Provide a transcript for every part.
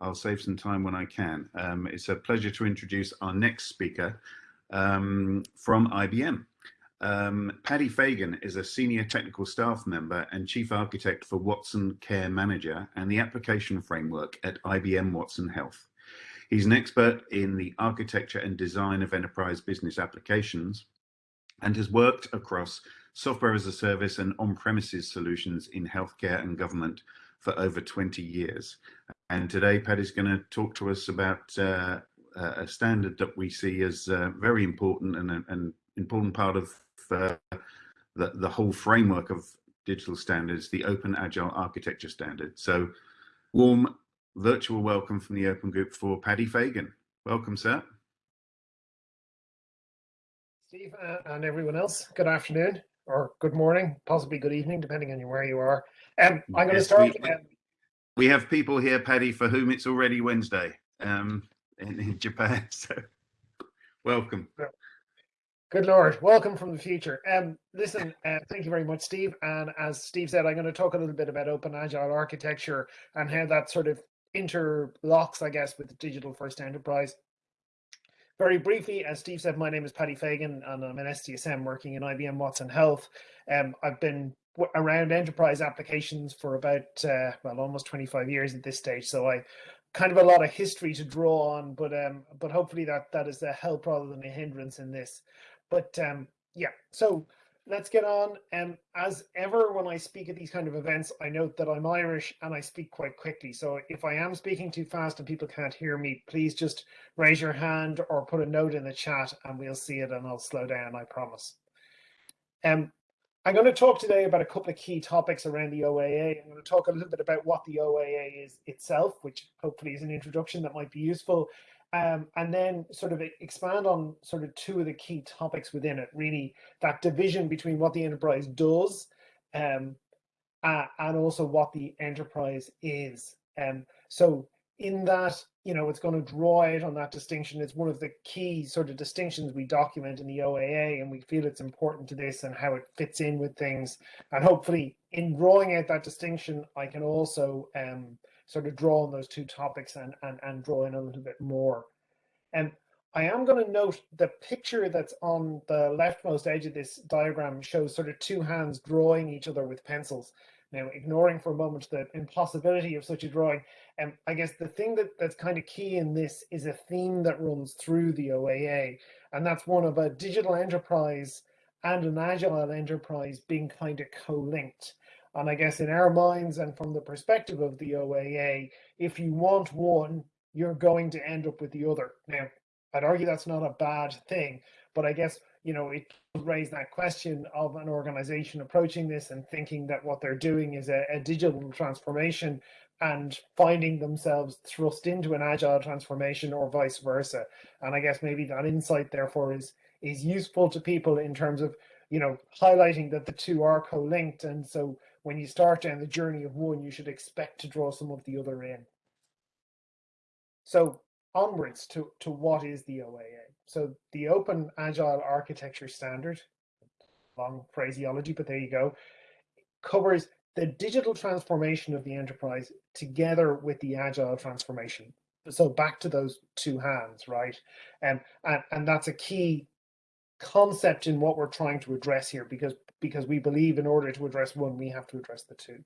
I'll save some time when I can. Um, it's a pleasure to introduce our next speaker um, from IBM. Um, Paddy Fagan is a senior technical staff member and chief architect for Watson Care Manager and the application framework at IBM Watson Health. He's an expert in the architecture and design of enterprise business applications and has worked across software as a service and on-premises solutions in healthcare and government for over 20 years. And today, Paddy's going to talk to us about uh, a standard that we see as uh, very important and an important part of uh, the, the whole framework of digital standards, the Open Agile Architecture Standard. So warm virtual welcome from the Open Group for Paddy Fagan. Welcome, sir. Steve uh, and everyone else, good afternoon or good morning, possibly good evening, depending on where you are. Um, I'm going to start. We, um, we, have people here, Paddy, for whom it's already Wednesday um, in, in Japan. So welcome. Good Lord, welcome from the future. Um, listen, uh, thank you very much, Steve. And as Steve said, I'm going to talk a little bit about open agile architecture and how that sort of interlocks, I guess, with digital first enterprise. Very briefly, as Steve said, my name is Paddy Fagan and I'm an STSM working in IBM Watson Health. Um, I've been around enterprise applications for about, uh, well, almost 25 years at this stage. So I kind of a lot of history to draw on, but um, but hopefully that that is a help rather than a hindrance in this. But um, yeah, so let's get on. Um, as ever, when I speak at these kind of events, I note that I'm Irish and I speak quite quickly. So if I am speaking too fast and people can't hear me, please just raise your hand or put a note in the chat and we'll see it and I'll slow down, I promise. Um, I'm going to talk today about a couple of key topics around the OAA. I'm going to talk a little bit about what the OAA is itself, which hopefully is an introduction that might be useful um, and then sort of expand on sort of two of the key topics within it, really that division between what the enterprise does um, uh, and also what the enterprise is. Um, so in that, you know, it's going to draw out on that distinction. It's one of the key sort of distinctions we document in the OAA, and we feel it's important to this and how it fits in with things. And hopefully, in drawing out that distinction, I can also um, sort of draw on those two topics and, and, and draw in a little bit more. And I am going to note the picture that's on the leftmost edge of this diagram shows sort of two hands drawing each other with pencils. Now, ignoring for a moment the impossibility of such a drawing, and um, I guess the thing that, that's kind of key in this is a theme that runs through the OAA, and that's one of a digital enterprise and an agile enterprise being kind of co-linked. And I guess in our minds and from the perspective of the OAA, if you want one, you're going to end up with the other. Now, I'd argue that's not a bad thing, but I guess, you know, it raise that question of an organization approaching this and thinking that what they're doing is a, a digital transformation and finding themselves thrust into an agile transformation or vice versa. And I guess maybe that insight therefore is is useful to people in terms of, you know, highlighting that the two are co-linked. And so when you start down the journey of one, you should expect to draw some of the other in. So onwards to, to what is the OAA? So the Open Agile Architecture Standard, long phraseology, but there you go, covers the digital transformation of the enterprise together with the agile transformation. So back to those two hands, right? Um, and, and that's a key concept in what we're trying to address here because because we believe in order to address one, we have to address the two.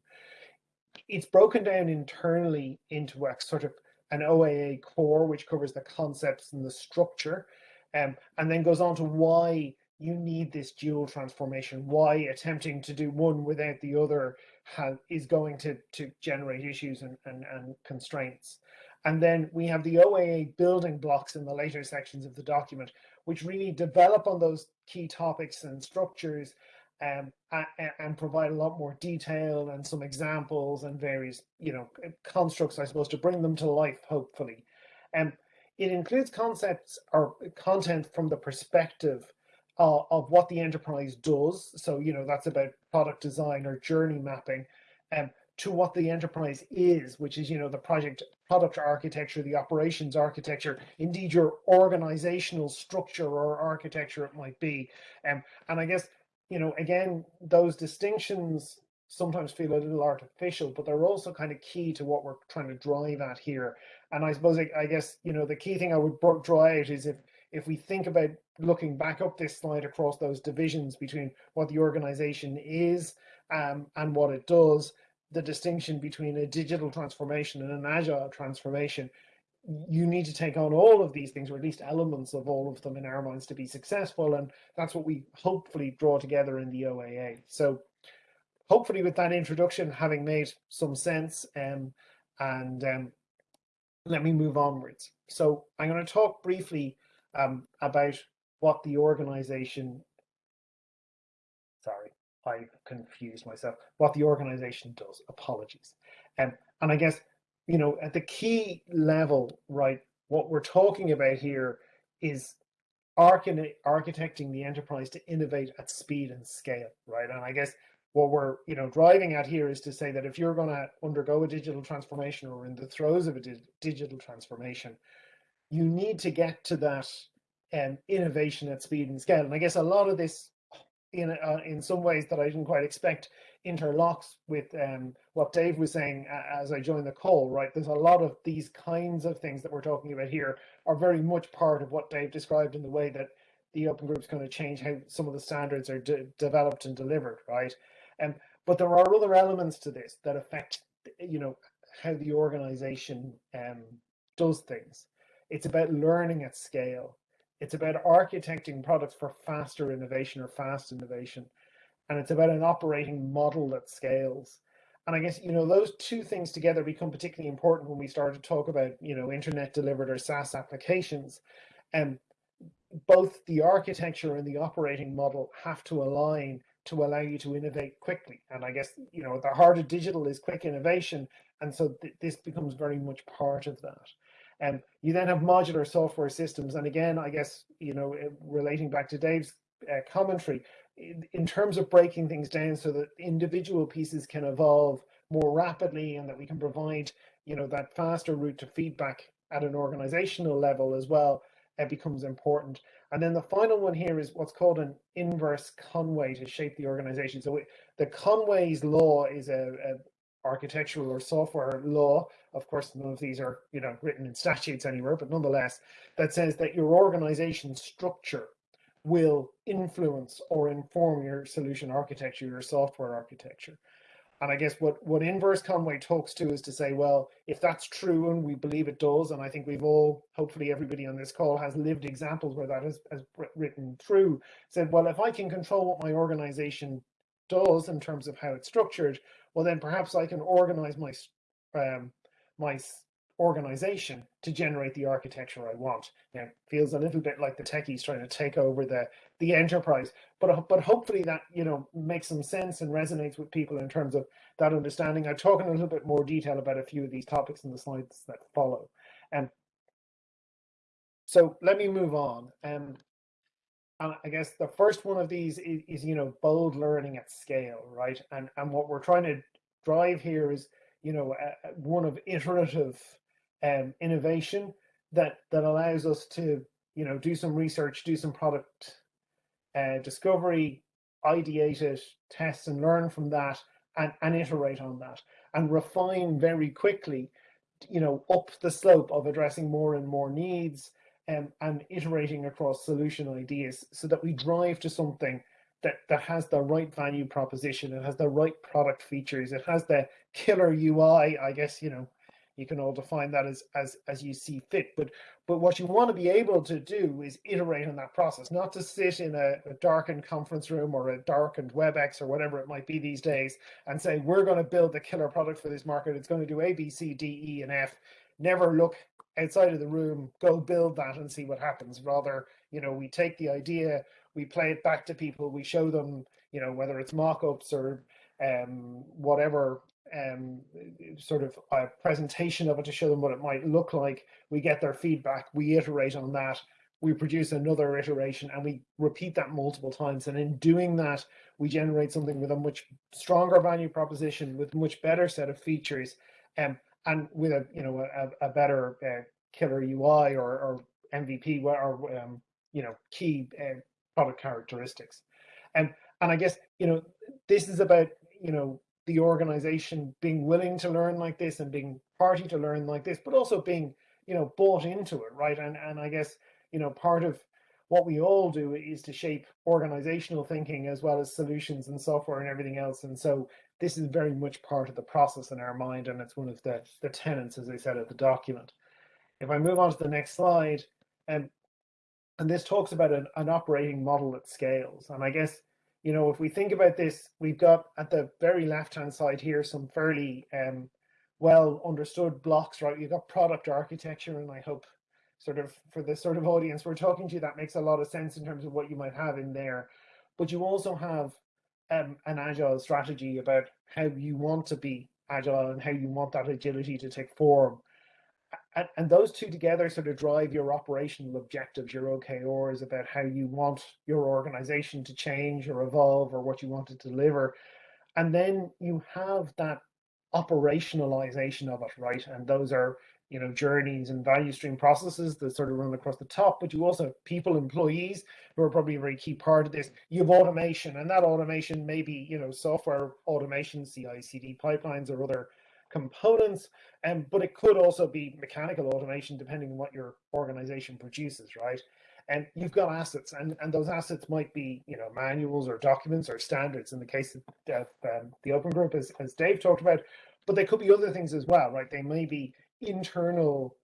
It's broken down internally into a sort of an OAA core, which covers the concepts and the structure, um, and then goes on to why you need this dual transformation, why attempting to do one without the other has, is going to, to generate issues and, and, and constraints. And then we have the OAA building blocks in the later sections of the document, which really develop on those key topics and structures um, and provide a lot more detail and some examples and various, you know, constructs, I suppose, to bring them to life, hopefully. Um, it includes concepts or content from the perspective uh, of what the enterprise does. So, you know, that's about product design or journey mapping um, to what the enterprise is, which is, you know, the project product architecture, the operations architecture, indeed your organizational structure or architecture it might be. Um, and I guess you know, again, those distinctions sometimes feel a little artificial, but they're also kind of key to what we're trying to drive at here. And I suppose, I, guess, you know, the key thing I would draw out is if if we think about looking back up this slide across those divisions between what the organization is um, and what it does, the distinction between a digital transformation and an agile transformation, you need to take on all of these things, or at least elements of all of them in our minds to be successful. And that's what we hopefully draw together in the OAA. So hopefully with that introduction having made some sense um, and um, let me move onwards. So I'm going to talk briefly um, about what the organization, sorry, I confused myself, what the organization does, apologies. Um, and I guess, you know, at the key level, right, what we're talking about here is architecting the enterprise to innovate at speed and scale, right? And I guess what we're you know driving at here is to say that if you're going to undergo a digital transformation or in the throes of a di digital transformation, you need to get to that um, innovation at speed and scale. And I guess a lot of this, in uh, in some ways that I didn't quite expect, interlocks with um, what Dave was saying as I joined the call. Right, there's a lot of these kinds of things that we're talking about here are very much part of what Dave described in the way that the open group is going to change how some of the standards are de developed and delivered. Right, um, but there are other elements to this that affect, you know, how the organization um, does things. It's about learning at scale. It's about architecting products for faster innovation or fast innovation. And it's about an operating model that scales. And I guess, you know, those two things together become particularly important when we start to talk about, you know, internet delivered or SaaS applications. And both the architecture and the operating model have to align to allow you to innovate quickly. And I guess, you know, the heart of digital is quick innovation. And so th this becomes very much part of that. And um, you then have modular software systems. And again, I guess, you know, relating back to Dave's uh, commentary, in, in terms of breaking things down so that individual pieces can evolve more rapidly and that we can provide, you know, that faster route to feedback at an organizational level as well, it becomes important. And then the final one here is what's called an inverse Conway to shape the organization. So the Conway's law is a, a, architectural or software law. Of course, none of these are you know written in statutes anywhere, but nonetheless, that says that your organization structure will influence or inform your solution architecture, your software architecture. And I guess what, what inverse Conway talks to is to say, well, if that's true, and we believe it does, and I think we've all, hopefully everybody on this call has lived examples where that has, has written through, said, well, if I can control what my organization does in terms of how it's structured, well, then perhaps I can organize my, um, my organization to generate the architecture I want. Now, it feels a little bit like the techies trying to take over the the enterprise, but but hopefully that you know makes some sense and resonates with people in terms of that understanding. I talk in a little bit more detail about a few of these topics in the slides that follow. And um, so let me move on. Um, and I guess the first one of these is, is you know bold learning at scale, right? And and what we're trying to drive here is you know one of iterative um, innovation that that allows us to you know do some research, do some product uh, discovery, ideate it, test and learn from that, and, and iterate on that, and refine very quickly, you know, up the slope of addressing more and more needs, um, and iterating across solution ideas, so that we drive to something that that has the right value proposition, it has the right product features, it has the killer UI, I guess, you know, you can all define that as as as you see fit. But but what you want to be able to do is iterate on that process not to sit in a, a darkened conference room or a darkened webex or whatever it might be these days and say we're going to build the killer product for this market. It's going to do a b c d e and f. Never look outside of the room go build that and see what happens. Rather you know we take the idea we play it back to people we show them you know whether it's mock-ups or um, whatever um, sort of a presentation of it to show them what it might look like. We get their feedback, we iterate on that, we produce another iteration and we repeat that multiple times. And in doing that, we generate something with a much stronger value proposition, with much better set of features, um, and with a you know a, a better uh, killer UI or, or MVP or um, you know key uh, product characteristics. And and I guess you know this is about you know the organization being willing to learn like this and being party to learn like this, but also being, you know, bought into it, right? And and I guess, you know, part of what we all do is to shape organizational thinking as well as solutions and software and everything else. And so this is very much part of the process in our mind, and it's one of the, the tenets, as I said, of the document. If I move on to the next slide, um, and this talks about an, an operating model that scales. And I guess, you know, if we think about this, we've got at the very left-hand side here some fairly um, well understood blocks, right? You've got product architecture, and I hope sort of for the sort of audience we're talking to, that makes a lot of sense in terms of what you might have in there. But you also have um, an agile strategy about how you want to be agile and how you want that agility to take form. And, and those two together sort of drive your operational objectives, your OKRs about how you want your organization to change or evolve or what you want to deliver. And then you have that operationalization of it, right? And those are you know, journeys and value stream processes that sort of run across the top, but you also have people, employees who are probably a very key part of this. You have automation, and that automation may be, you know, software automation, CI/CD pipelines or other components, um, but it could also be mechanical automation depending on what your organization produces, right? And you've got assets, and, and those assets might be, you know, manuals or documents or standards in the case of um, the open group, as, as Dave talked about, but they could be other things as well, right? They may be internal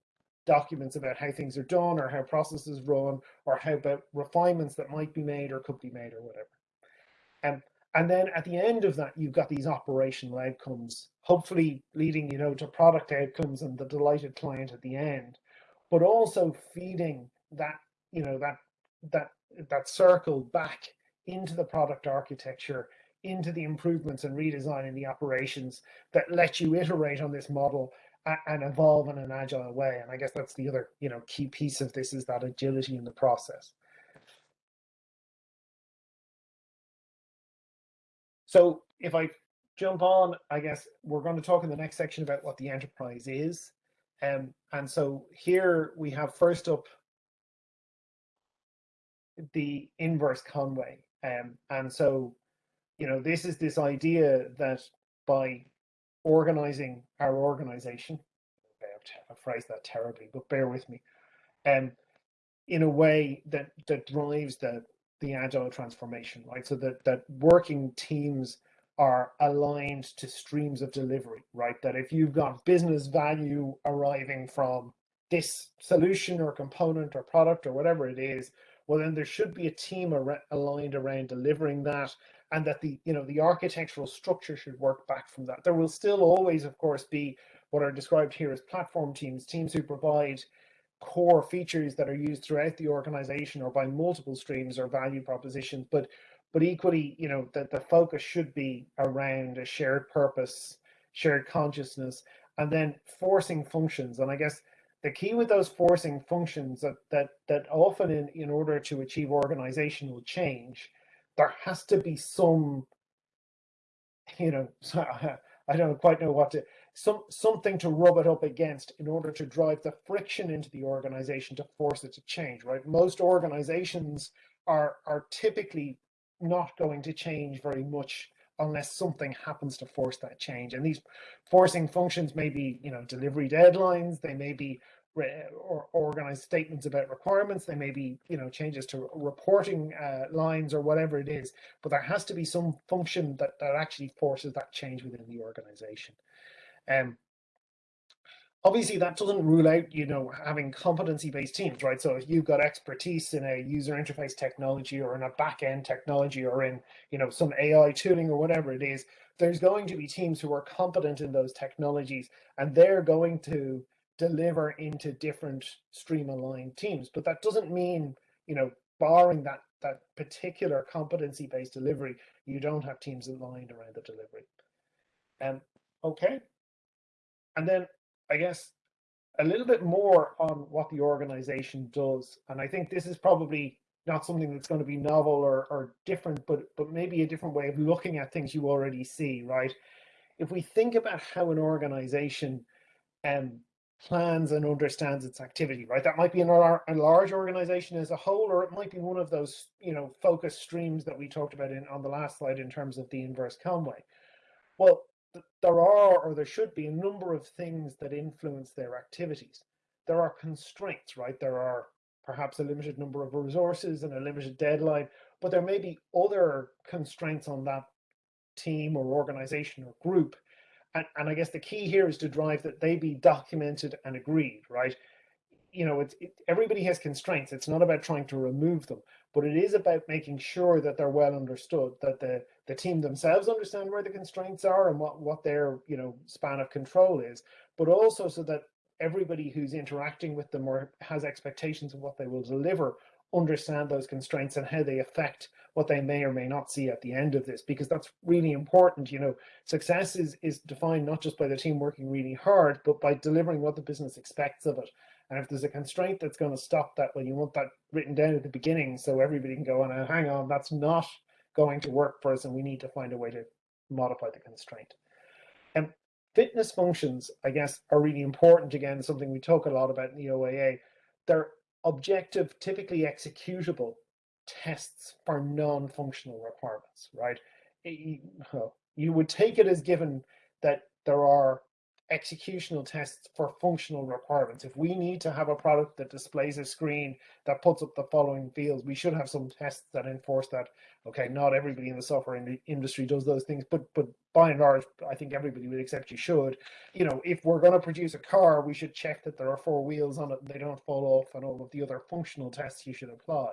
documents about how things are done or how processes run or how about refinements that might be made or could be made or whatever. Um, and then at the end of that, you've got these operational outcomes, hopefully leading, you know, to product outcomes and the delighted client at the end, but also feeding that, you know, that that that circle back into the product architecture, into the improvements and redesign in the operations that let you iterate on this model and evolve in an agile way. And I guess that's the other, you know, key piece of this is that agility in the process. So if I jump on, I guess we're going to talk in the next section about what the enterprise is. Um, and so here we have first up the inverse Conway. Um, and so, you know, this is this idea that by organizing our organization. I phrased that terribly, but bear with me. Um, in a way that that drives the the agile transformation, right? So that that working teams are aligned to streams of delivery, right? That if you've got business value arriving from this solution or component or product or whatever it is, well, then there should be a team ar aligned around delivering that and that the you know the architectural structure should work back from that. There will still always, of course, be what are described here as platform teams, teams who provide core features that are used throughout the organization or by multiple streams or value propositions. But but equally, you know, that the focus should be around a shared purpose, shared consciousness, and then forcing functions. And I guess the key with those forcing functions that that that often in, in order to achieve organizational change there has to be some, you know, so I don't quite know what to, some something to rub it up against in order to drive the friction into the organization to force it to change, right? Most organizations are are typically not going to change very much unless something happens to force that change. And these forcing functions may be, you know, delivery deadlines, they may be or organize statements about requirements. They may be, you know, changes to reporting uh, lines or whatever it is, but there has to be some function that, that actually forces that change within the organization. Um, obviously that doesn't rule out, you know, having competency-based teams, right? So if you've got expertise in a user interface technology or in a back-end technology or in, you know, some AI tooling or whatever it is, there's going to be teams who are competent in those technologies and they're going to deliver into different stream aligned teams. But that doesn't mean, you know, barring that that particular competency based delivery, you don't have teams aligned around the delivery. Um, okay. And then I guess a little bit more on what the organization does. And I think this is probably not something that's going to be novel or, or different, but but maybe a different way of looking at things you already see, right? If we think about how an organization um, plans and understands its activity, right? That might be in a, a large organization as a whole, or it might be one of those, you know, focus streams that we talked about in on the last slide in terms of the inverse Conway. Well, there are or there should be a number of things that influence their activities. There are constraints, right? There are perhaps a limited number of resources and a limited deadline, but there may be other constraints on that team or organization or group. And, and I guess the key here is to drive that they be documented and agreed, right? You know, it's it, everybody has constraints. It's not about trying to remove them, but it is about making sure that they're well understood, that the the team themselves understand where the constraints are and what what their you know span of control is, but also so that everybody who's interacting with them or has expectations of what they will deliver understand those constraints and how they affect what they may or may not see at the end of this because that's really important you know. Success is is defined not just by the team working really hard but by delivering what the business expects of it. And if there's a constraint that's going to stop that well you want that written down at the beginning so everybody can go on and hang on that's not going to work for us and we need to find a way to modify the constraint. And fitness functions i guess are really important. Again something we talk a lot about in the oaa they're objective, typically executable tests for non-functional requirements, right? You would take it as given that there are executional tests for functional requirements. If we need to have a product that displays a screen that puts up the following fields, we should have some tests that enforce that. Okay, not everybody in the software in the industry does those things, but but by and large, I think everybody would accept you should. You know, if we're going to produce a car, we should check that there are four wheels on it and they don't fall off and all of the other functional tests you should apply.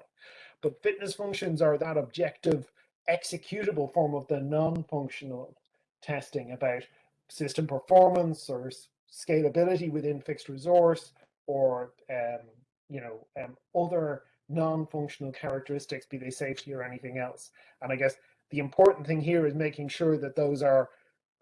But fitness functions are that objective executable form of the non-functional testing about system performance or scalability within fixed resource or um, you know um, other non-functional characteristics be they safety or anything else. And i guess the important thing here is making sure that those are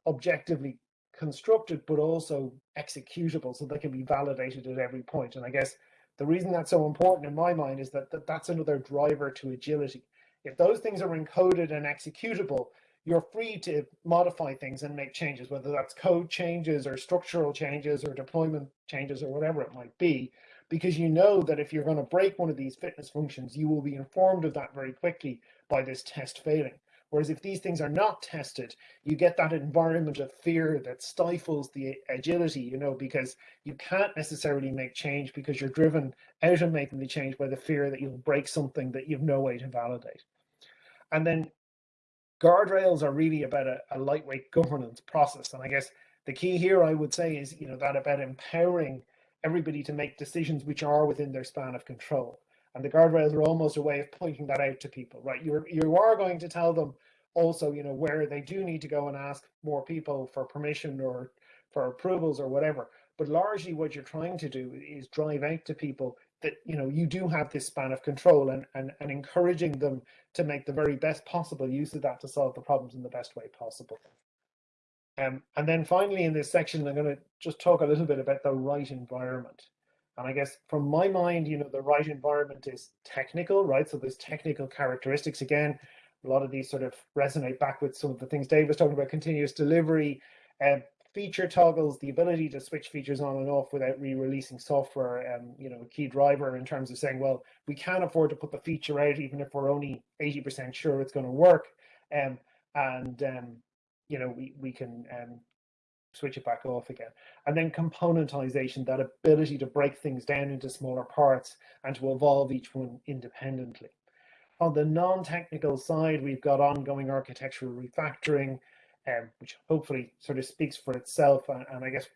objectively constructed but also executable so they can be validated at every point. And i guess the reason that's so important in my mind is that, that that's another driver to agility. If those things are encoded and executable you're free to modify things and make changes, whether that's code changes or structural changes or deployment changes or whatever it might be, because you know that if you're going to break one of these fitness functions, you will be informed of that very quickly by this test failing. Whereas if these things are not tested, you get that environment of fear that stifles the agility, you know, because you can't necessarily make change because you're driven out of making the change by the fear that you'll break something that you've no way to validate. And then guardrails are really about a, a lightweight governance process. And I guess the key here, I would say, is you know that about empowering everybody to make decisions which are within their span of control. And the guardrails are almost a way of pointing that out to people, right? You're you are going to tell them also, you know, where they do need to go and ask more people for permission or for approvals or whatever. But largely what you're trying to do is drive out to people that you know you do have this span of control and, and and encouraging them to make the very best possible use of that to solve the problems in the best way possible. Um, and then finally in this section, I'm going to just talk a little bit about the right environment. And I guess from my mind, you know, the right environment is technical, right? So there's technical characteristics. Again, a lot of these sort of resonate back with some of the things Dave was talking about, continuous delivery, um, feature toggles, the ability to switch features on and off without re-releasing software, um, you know, a key driver in terms of saying, well, we can't afford to put the feature out even if we're only 80% sure it's going to work. Um, and, um, you know, we, we can um, switch it back off again. And then componentization, that ability to break things down into smaller parts and to evolve each one independently. On the non-technical side, we've got ongoing architectural refactoring, um, which hopefully sort of speaks for itself. And, and, I guess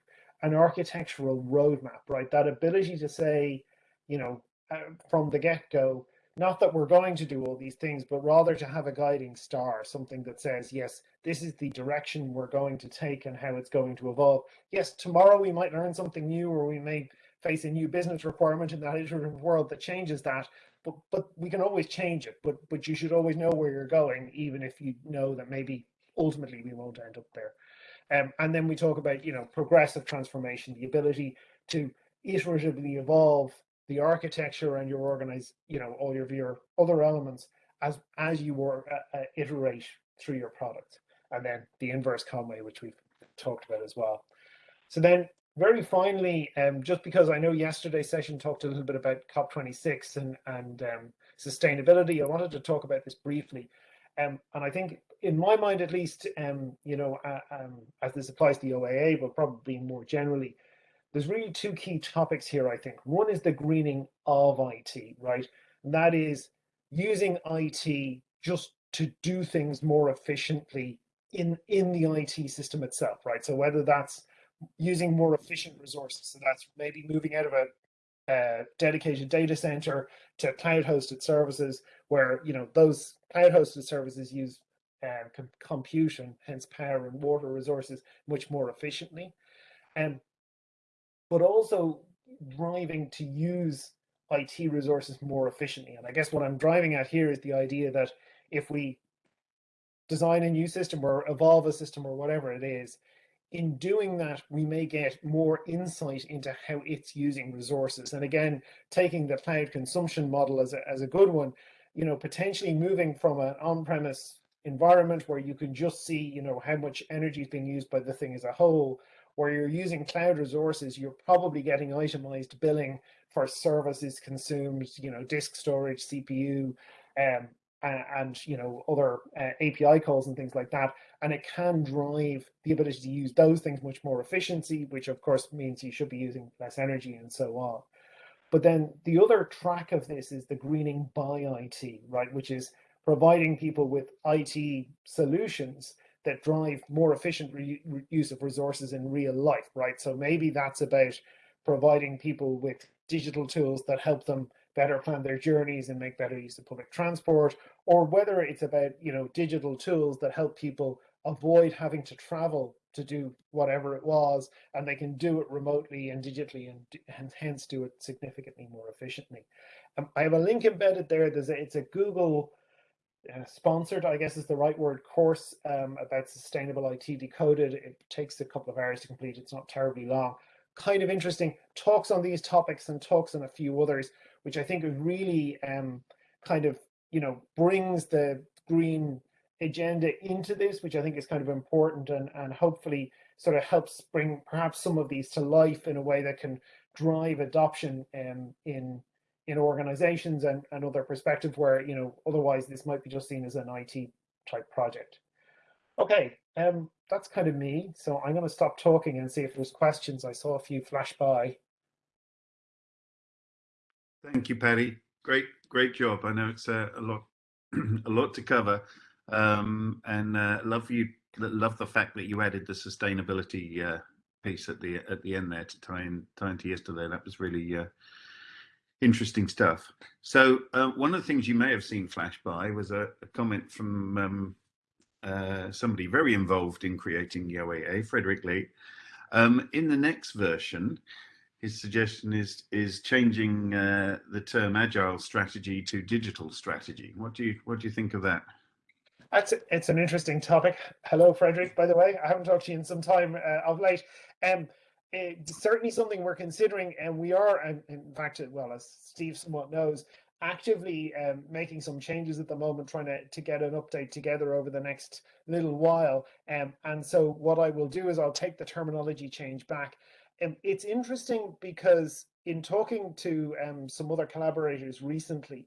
an architectural roadmap, right? That ability to say, you know, uh, from the get go, not that we're going to do all these things, but rather to have a guiding star, something that says, yes, this is the direction we're going to take and how it's going to evolve. Yes, tomorrow we might learn something new or we may face a new business requirement in that iterative world that changes that, but but we can always change it. But but you should always know where you're going, even if you know that maybe ultimately we won't end up there. Um, and then we talk about, you know, progressive transformation, the ability to iteratively evolve the architecture and your organize, you know, all of your other elements as as you were uh, uh, iterate through your product. And then the inverse Conway, which we've talked about as well. So then very finally, um, just because I know yesterday's session talked a little bit about COP26 and, and um, sustainability, I wanted to talk about this briefly. Um, and I think in my mind at least, um, you know, uh, um, as this applies to the OAA, but probably more generally, there's really two key topics here, I think. One is the greening of IT, right? And that is using IT just to do things more efficiently in, in the IT system itself, right? So whether that's using more efficient resources, so that's maybe moving out of a dedicated data center to cloud hosted services where you know those cloud hosted services use uh, com compute and hence power and water resources much more efficiently um, but also driving to use IT resources more efficiently and I guess what I'm driving at here is the idea that if we design a new system or evolve a system or whatever it is in doing that, we may get more insight into how it's using resources. And again, taking the cloud consumption model as a, as a good one, you know, potentially moving from an on-premise environment where you can just see, you know, how much energy is being used by the thing as a whole, where you're using cloud resources, you're probably getting itemized billing for services consumed, you know, disk storage, CPU, um, and, and you know other uh, API calls and things like that. And it can drive the ability to use those things much more efficiency, which of course means you should be using less energy and so on. But then the other track of this is the greening by IT, right? Which is providing people with IT solutions that drive more efficient use of resources in real life, right? So maybe that's about providing people with digital tools that help them better plan their journeys and make better use of public transport, or whether it's about you know digital tools that help people avoid having to travel to do whatever it was, and they can do it remotely and digitally, and, and hence do it significantly more efficiently. Um, I have a link embedded there. There's a, it's a Google uh, sponsored, I guess is the right word, course um, about sustainable IT decoded. It takes a couple of hours to complete. It's not terribly long. Kind of interesting. Talks on these topics and talks on a few others which I think really um, kind of, you know, brings the green agenda into this, which I think is kind of important and, and hopefully sort of helps bring perhaps some of these to life in a way that can drive adoption um, in in organizations and, and other perspectives where, you know, otherwise this might be just seen as an IT type project. Okay, um, that's kind of me. So I'm going to stop talking and see if there's questions. I saw a few flash by. Thank you, Paddy. Great, great job. I know it's uh, a lot, a lot to cover, um, and uh, love you. Love the fact that you added the sustainability uh, piece at the at the end there to tie in tie into yesterday. That was really uh, interesting stuff. So uh, one of the things you may have seen flash by was a, a comment from um, uh, somebody very involved in creating OAA, Frédéric Lé. Um, in the next version, his suggestion is is changing uh, the term agile strategy to digital strategy. What do you what do you think of that? That's it's an interesting topic. Hello, Frederick. By the way, I haven't talked to you in some time uh, of late. Um, it's certainly something we're considering, and we are, in fact, well, as Steve somewhat knows, actively um, making some changes at the moment, trying to, to get an update together over the next little while. Um, and so what I will do is I'll take the terminology change back um, it's interesting because in talking to um, some other collaborators recently,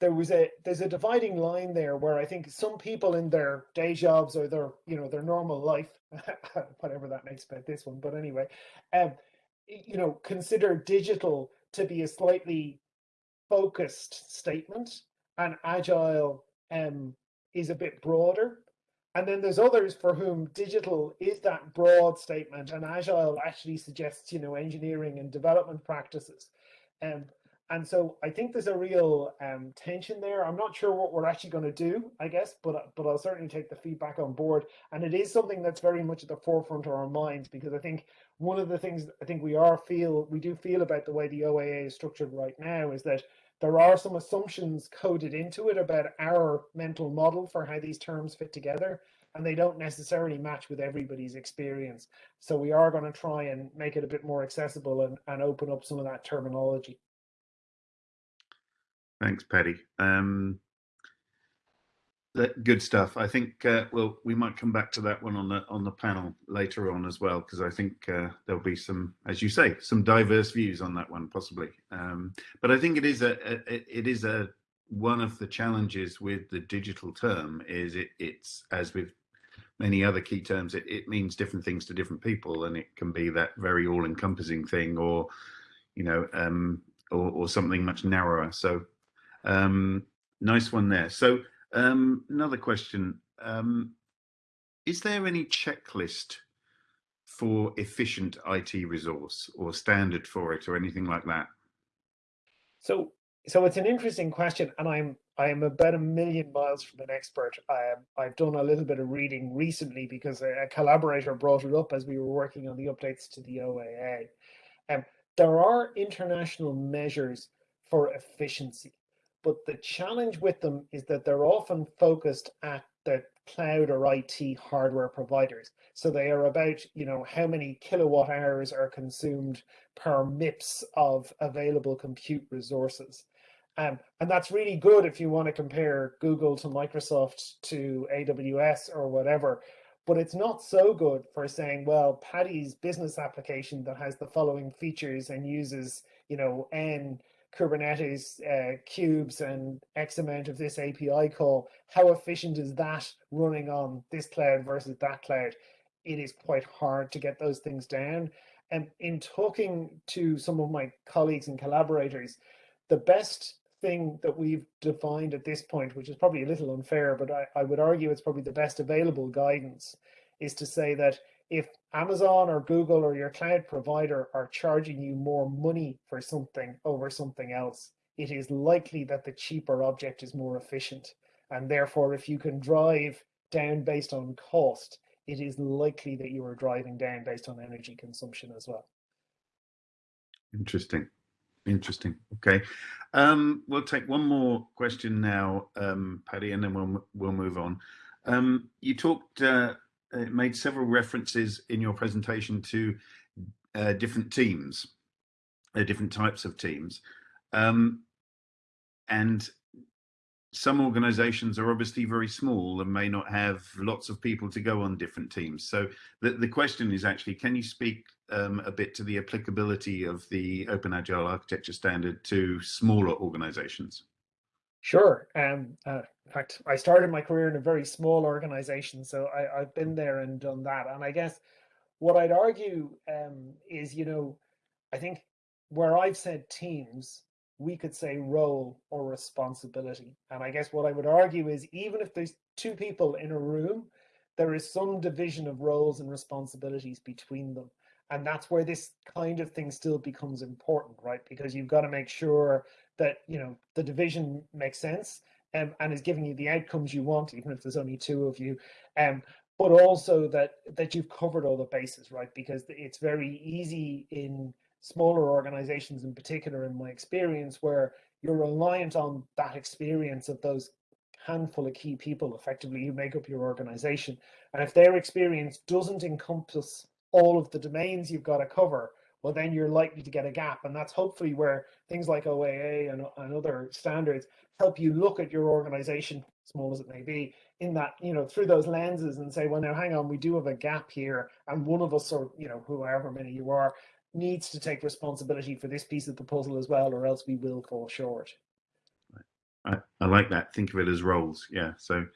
there was a there's a dividing line there where I think some people in their day jobs or their you know their normal life, whatever that makes about this one, but anyway, um, you know consider digital to be a slightly focused statement, and agile um, is a bit broader. And then there's others for whom digital is that broad statement and agile actually suggests, you know, engineering and development practices. Um, and so I think there's a real um, tension there. I'm not sure what we're actually going to do, I guess, but but I'll certainly take the feedback on board. And it is something that's very much at the forefront of our minds because I think one of the things I think we are feel we do feel about the way the OAA is structured right now is that there are some assumptions coded into it about our mental model for how these terms fit together and they don't necessarily match with everybody's experience. So we are going to try and make it a bit more accessible and, and open up some of that terminology. Thanks, Paddy. Um, good stuff. I think uh, well, we might come back to that one on the on the panel later on as well, because I think uh, there'll be some, as you say, some diverse views on that one possibly. Um, but I think it is a, a, it is a one of the challenges with the digital term is it, it's as with many other key terms, it, it means different things to different people, and it can be that very all-encompassing thing, or you know, um, or, or, something much narrower. So, um, nice one there. So, um, another question: um, Is there any checklist for efficient IT resource, or standard for it, or anything like that? So, so it's an interesting question, and I'm I am about a million miles from an expert. I, I've done a little bit of reading recently because a, a, collaborator brought it up as we were working on the updates to the OAA. Um, there are international measures for efficiency, but the challenge with them is that they're often focused at the cloud or IT hardware providers. So they are about, you know, how many kilowatt hours are consumed per MIPS of available compute resources. Um, and that's really good if you want to compare Google to Microsoft to AWS or whatever. But it's not so good for saying, well, Paddy's business application that has the following features and uses, you know, N Kubernetes uh, cubes and X amount of this API call, how efficient is that running on this cloud versus that cloud? It is quite hard to get those things down. And in talking to some of my colleagues and collaborators, the best thing that we've defined at this point, which is probably a little unfair, but I, I would argue it's probably the best available guidance, is to say that if Amazon or Google or your cloud provider are charging you more money for something over something else, it is likely that the cheaper object is more efficient. And therefore, if you can drive down based on cost, it is likely that you are driving down based on energy consumption as well. Interesting. Interesting. Okay. Um, we'll take one more question now, um, Paddy, and then we'll we'll move on. Um, you talked, uh, made several references in your presentation to uh, different teams, uh, different types of teams, um, and some organizations are obviously very small and may not have lots of people to go on different teams. So the, the question is actually, can you speak um, a bit to the applicability of the Open Agile Architecture Standard to smaller organizations? Sure. Um, uh, in fact, I started my career in a very small organization, so I, have been there and done that. And I guess what I'd argue um, is, you know, I think where I've said teams, we could say role or responsibility. And I guess what I would argue is even if there's two people in a room, there is some division of roles and responsibilities between them. And that's where this kind of thing still becomes important, right? Because you've got to make sure that, you know, the division makes sense um, and is giving you the outcomes you want, even if there's only two of you. Um, but also that that you've covered all the bases, right? Because it's very easy in smaller organizations in particular in my experience where you're reliant on that experience of those handful of key people effectively who make up your organization and if their experience doesn't encompass all of the domains you've got to cover well then you're likely to get a gap and that's hopefully where things like oaa and, and other standards help you look at your organization small as it may be in that you know through those lenses and say well now hang on we do have a gap here and one of us or you know whoever many you are needs to take responsibility for this piece of the puzzle as well, or else we will fall short. I, I like that. Think of it as roles. Yeah. So,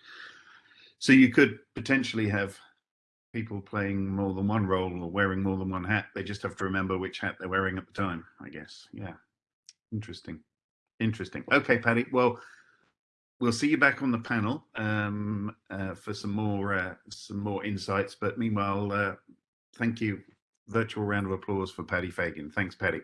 so you could potentially have people playing more than one role or wearing more than one hat. They just have to remember which hat they're wearing at the time, I guess. Yeah. Interesting. Interesting. Okay, Paddy. Well, we'll see you back on the panel um, uh, for some more uh, some more insights. But meanwhile, uh, thank you virtual round of applause for Paddy Fagan. Thanks, Paddy.